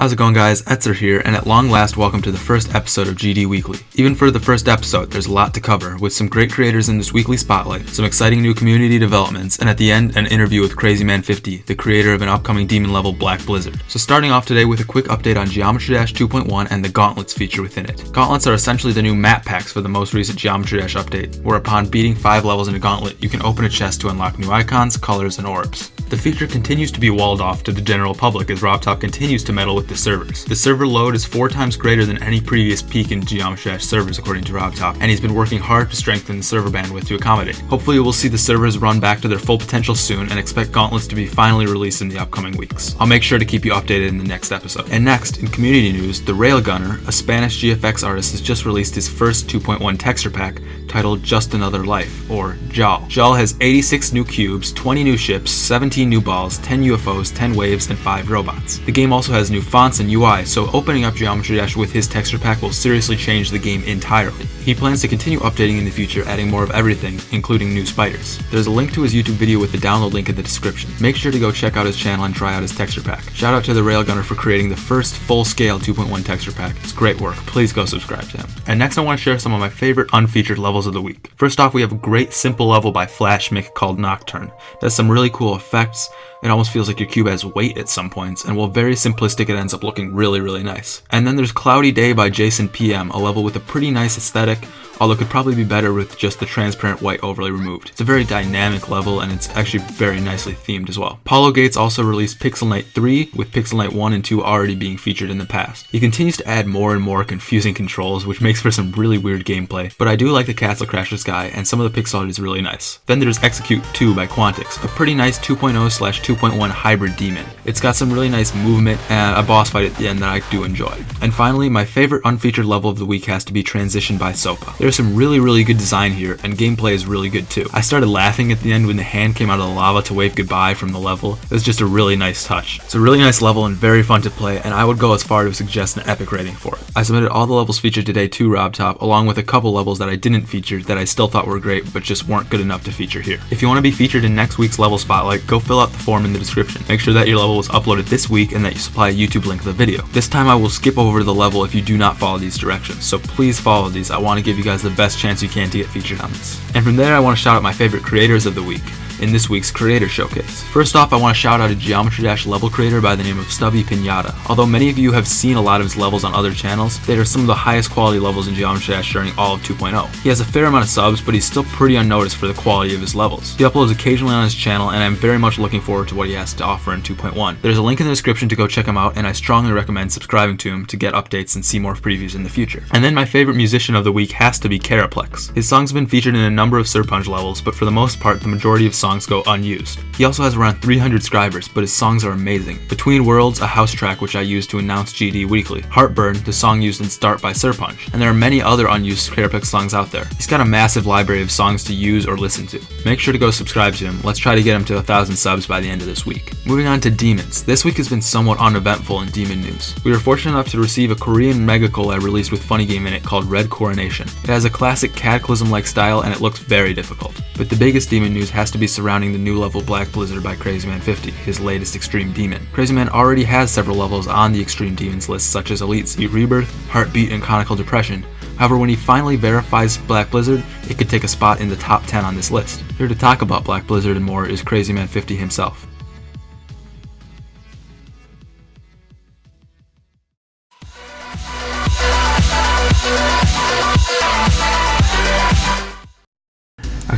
How's it going guys? Etzer here, and at long last welcome to the first episode of GD Weekly. Even for the first episode, there's a lot to cover, with some great creators in this weekly spotlight, some exciting new community developments, and at the end, an interview with Crazyman50, the creator of an upcoming demon level Black Blizzard. So starting off today with a quick update on Geometry Dash 2.1 and the Gauntlets feature within it. Gauntlets are essentially the new map packs for the most recent Geometry Dash update, where upon beating 5 levels in a gauntlet, you can open a chest to unlock new icons, colors, and orbs. The feature continues to be walled off to the general public as RobTop continues to meddle with the servers. The server load is four times greater than any previous peak in Geometry Dash servers according to RobTop, and he's been working hard to strengthen the server bandwidth to accommodate. Hopefully we'll see the servers run back to their full potential soon and expect Gauntlets to be finally released in the upcoming weeks. I'll make sure to keep you updated in the next episode. And next, in community news, The Railgunner, a Spanish GFX artist, has just released his first 2.1 texture pack titled Just Another Life, or JAL. JAL has 86 new cubes, 20 new ships, 17 new balls, 10 UFOs, 10 waves, and 5 robots. The game also has new fonts and UI, so opening up Geometry Dash with his texture pack will seriously change the game entirely. He plans to continue updating in the future, adding more of everything, including new spiders. There's a link to his YouTube video with the download link in the description. Make sure to go check out his channel and try out his texture pack. Shout out to the Railgunner for creating the first full-scale 2.1 texture pack. It's great work. Please go subscribe to him. And next I want to share some of my favorite unfeatured levels of the week. First off, we have a great simple level by Flashmick called Nocturne. It has some really cool effects, it almost feels like your cube has weight at some points, and while very simplistic, it ends up looking really, really nice. And then there's Cloudy Day by Jason PM, a level with a pretty nice aesthetic, although it could probably be better with just the transparent white overlay removed. It's a very dynamic level and it's actually very nicely themed as well. Paulo Gates also released Pixel Knight 3, with Pixel Knight 1 and 2 already being featured in the past. He continues to add more and more confusing controls, which makes for some really weird gameplay, but I do like the Castle Crashers guy, and some of the pixel art is really nice. Then there's Execute 2 by Quantix, a pretty nice 2.0 slash 2.1 hybrid demon. It's got some really nice movement and a boss fight at the end that I do enjoy. And finally, my favorite unfeatured level of the week has to be Transition by Sopa. There's some really, really good design here, and gameplay is really good too. I started laughing at the end when the hand came out of the lava to wave goodbye from the level. It was just a really nice touch. It's a really nice level and very fun to play, and I would go as far to suggest an epic rating for it. I submitted all the levels featured today to RobTop, along with a couple levels that I didn't feature that I still thought were great, but just weren't good enough to feature here. If you want to be featured in next week's level spotlight, go fill out the form in the description. Make sure that your level was uploaded this week and that you supply a YouTube link to the video. This time I will skip over the level if you do not follow these directions, so please follow these. I want to give you guys the best chance you can to get featured on this. And from there, I want to shout out my favorite creators of the week in this week's Creator Showcase. First off, I want to shout out a Geometry Dash level creator by the name of Stubby Pinata. Although many of you have seen a lot of his levels on other channels, they are some of the highest quality levels in Geometry Dash during all of 2.0. He has a fair amount of subs, but he's still pretty unnoticed for the quality of his levels. He uploads occasionally on his channel, and I'm very much looking forward to what he has to offer in 2.1. There's a link in the description to go check him out, and I strongly recommend subscribing to him to get updates and see more previews in the future. And then my favorite musician of the week has to be Caraplex. His songs have been featured in a number of Serponge levels, but for the most part, the majority of songs go unused. He also has around 300 subscribers, but his songs are amazing. Between Worlds, a house track which I use to announce GD weekly. Heartburn, the song used in Start by Serponge. And there are many other unused Caraplex songs out there. He's got a massive library of songs to use or listen to. Make sure to go subscribe to him. Let's try to get him to a thousand subs by the end of this week. Moving on to Demons. This week has been somewhat uneventful in Demon news. We were fortunate enough to receive a Korean mega collab released with Funny Game in it called Red Coronation. It has a classic Cataclysm-like style and it looks very difficult. But the biggest Demon news has to be surrounding the new level Black Blizzard by Crazyman50, his latest Extreme Demon. Crazyman already has several levels on the Extreme Demons list such as Elite Z Rebirth, Heartbeat, and Conical Depression, However, when he finally verifies Black Blizzard, it could take a spot in the top 10 on this list. Here to talk about Black Blizzard and more is Crazyman50 himself.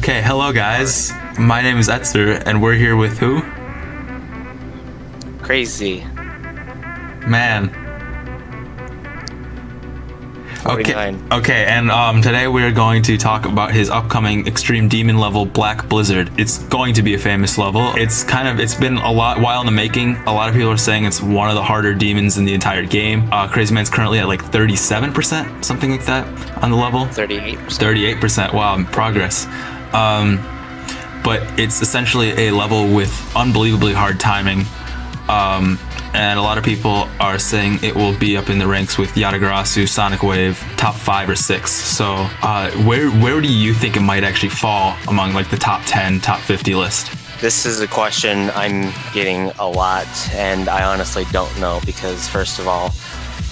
Okay, hello guys. My name is Etzer, and we're here with who? Crazy. Man. Okay, 49. okay, and um, today we're going to talk about his upcoming Extreme Demon level, Black Blizzard. It's going to be a famous level. It's kind of, it's been a lot while in the making. A lot of people are saying it's one of the harder demons in the entire game. Uh, Crazyman's currently at like 37%, something like that, on the level. 38%. 38%. Wow, progress. Um, but it's essentially a level with unbelievably hard timing. Um, and a lot of people are saying it will be up in the ranks with Yatagarasu, Sonic Wave, top five or six. So, uh, where where do you think it might actually fall among like the top 10, top 50 list? This is a question I'm getting a lot, and I honestly don't know because, first of all,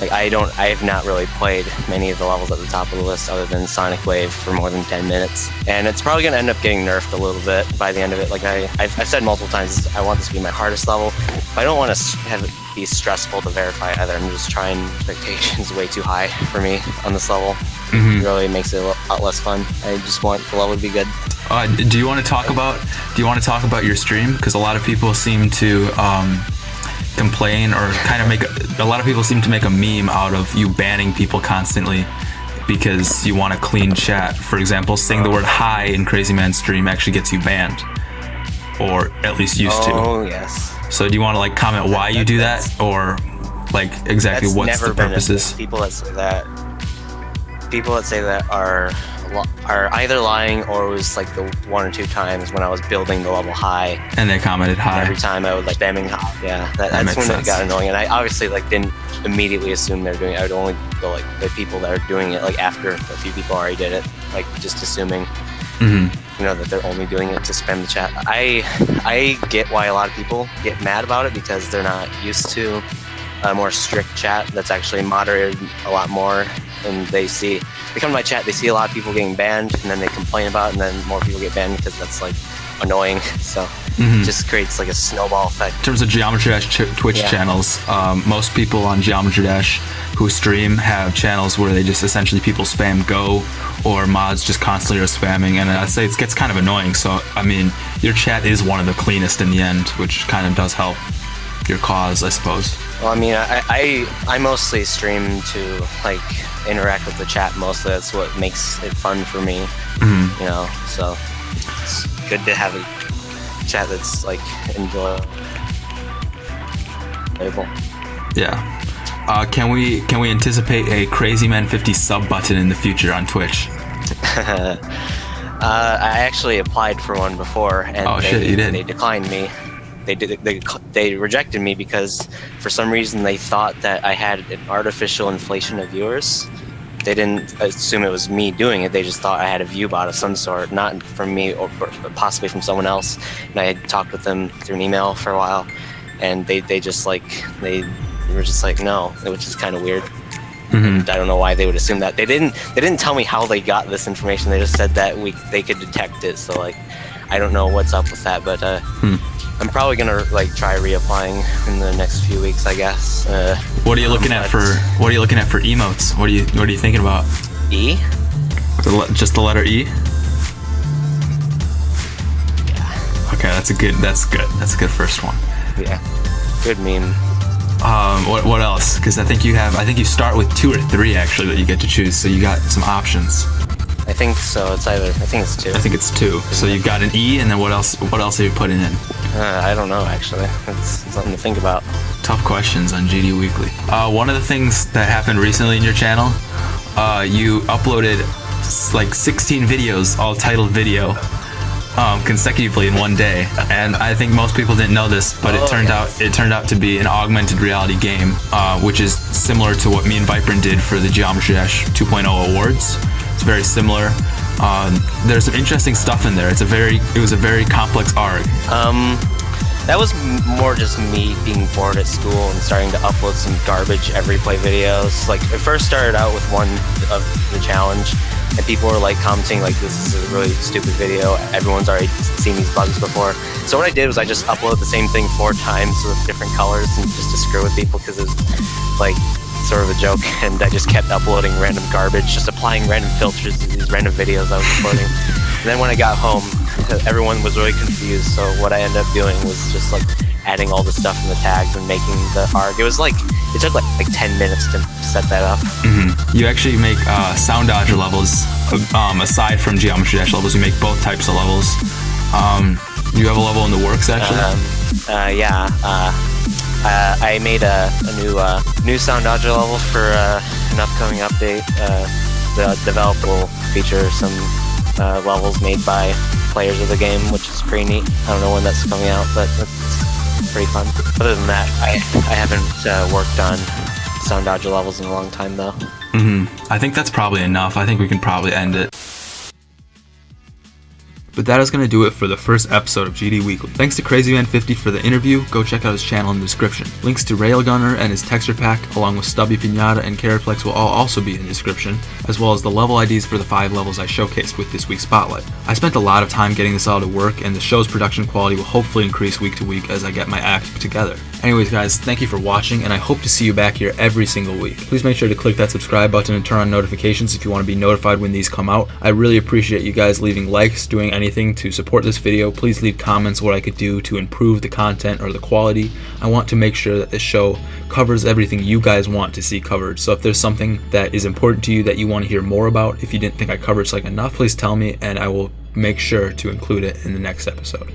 like I don't, I have not really played many of the levels at the top of the list other than Sonic Wave for more than 10 minutes, and it's probably going to end up getting nerfed a little bit by the end of it. Like I, I've, I've said multiple times, I want this to be my hardest level. But I don't want to have it be stressful to verify either. I'm just trying expectations way too high for me on this level. Mhm. It really makes it a lot less fun. I just want the level to be good. Uh, do you want to talk about do you want to talk about your stream because a lot of people seem to um, complain or kind of make a, a lot of people seem to make a meme out of you banning people constantly because you want a clean chat. For example saying the word hi in crazy man stream actually gets you banned. Or at least used to. Oh yes. so do you want to like comment why you do that? Or like exactly what's the purposes. People that say that, people that say that are are either lying or it was like the one or two times when I was building the level high. and they commented hi Every time I would like spamming high. Yeah, that, That that's when it got annoying. And I obviously like didn't immediately assume they're doing. it. I would only go like the people that are doing it like after a few people already did it. Like just assuming hmm you know that they're only doing it to spam the chat. I I get why a lot of people get mad about it because they're not used to a more strict chat that's actually moderated a lot more and they see they come to my chat they see a lot of people getting banned and then they complain about it and then more people get banned because that's like annoying so Mhm. it just creates like a snowball effect In terms of Geometry Dash ch- Twitch Yeah. channels, um, most people on Geometry Dash who stream have channels where they just essentially people spam Go or mods just constantly are spamming, and I'd say it gets kind of annoying. So, I mean, your chat is one of the cleanest in the end, which kind of does help your cause, I suppose. Well i mean I, I i mostly stream to like interact with the chat mostly that's what makes it fun for me Mhm. you know so it's good to have a chat that's like enjoyable Yeah. Uh, can we can we anticipate a Crazy Man 50 sub button in the future on Twitch? uh, i actually applied for one before and Oh, they, shit, they declined me they did they, they rejected me because for some reason they thought that i had an artificial inflation of viewers they didn't assume it was me doing it they just thought i had a view bot of some sort not from me or possibly from someone else and i had talked with them through an email for a while and they, they just like they were just like no which is kind of weird hmm I don't know why they would assume that. They didn't. They didn't tell me how they got this information. They just said that we they could detect it. So like, I don't know what's up with that. But uh, Hmm. I'm probably gonna like try reapplying in the next few weeks. I guess. Uh, What are you looking at for What are you looking at for emotes? What are you What are you thinking about? E. The just the letter E. Okay, that's a good. That's good. That's a good first one. Yeah. Good meme. Um, what what else? Because I think you have. I think you start with two or three actually that you get to choose. So you got some options. I think so. It's either. I think it's two. I think it's two. So you've got an E, and then what else? What else are you putting in? Uh, I don't know actually. It's something to think about. Tough questions on GD Weekly. Uh, one of the things that happened recently in your channel, uh, you uploaded like 16 videos, all titled video, um, consecutively in one day. And I think most people didn't know this, but it Oh, turned out it turned out to be an augmented reality game, uh, which is similar to what me and Viprin did for the Geometry Dash 2.0 awards. It's very similar. Um, there's some interesting stuff in there. It's a very, it was a very complex arc. Um, that was more just me being bored at school and starting to upload some garbage every play videos. Like it first started out with one of the challenge, and people were like commenting like this is a really stupid video. Everyone's already seen these bugs before. So what I did was I just uploaded the same thing four times with different colors and just to screw with people because it was like sort of a joke. And I just kept uploading random garbage, just applying random filters to these random videos I was uploading. And then when I got home, everyone was really confused. So what I ended up doing was just like adding all the stuff in the tags and making the arc. It was like it took like like 10 minutes to set that up. hmm You actually make uh, sound dodger levels um, aside from geometry dash levels. You make both types of levels. Um, you have a level in the works actually. Um, uh, yeah, uh, uh, I made a, a new uh, new sound dodger level for uh, an upcoming update. Uh, the developer will feature some uh, levels made by players of the game, which is pretty neat. I don't know when that's coming out, but it's pretty fun. Other than that, I I haven't uh, worked on sound dodger levels in a long time though. hmm I think that's probably enough. I think we can probably end it. But that is going to do it for the first episode of GD Weekly. Thanks to CrazyMan50 for the interview. Go check out his channel in the description. Links to Railgunner and his texture pack, along with Stubby Pinata and Caraplex will all also be in the description, as well as the level IDs for the five levels I showcased with this week's Spotlight. I spent a lot of time getting this all to work, and the show's production quality will hopefully increase week to week as I get my act together. Anyways, guys, thank you for watching, and I hope to see you back here every single week. Please make sure to click that subscribe button and turn on notifications if you want to be notified when these come out. I really appreciate you guys leaving likes, doing anything to support this video. Please leave comments what I could do to improve the content or the quality. I want to make sure that this show covers everything you guys want to see covered. So if there's something that is important to you that you want to hear more about, if you didn't think I covered like enough, please tell me and I will make sure to include it in the next episode.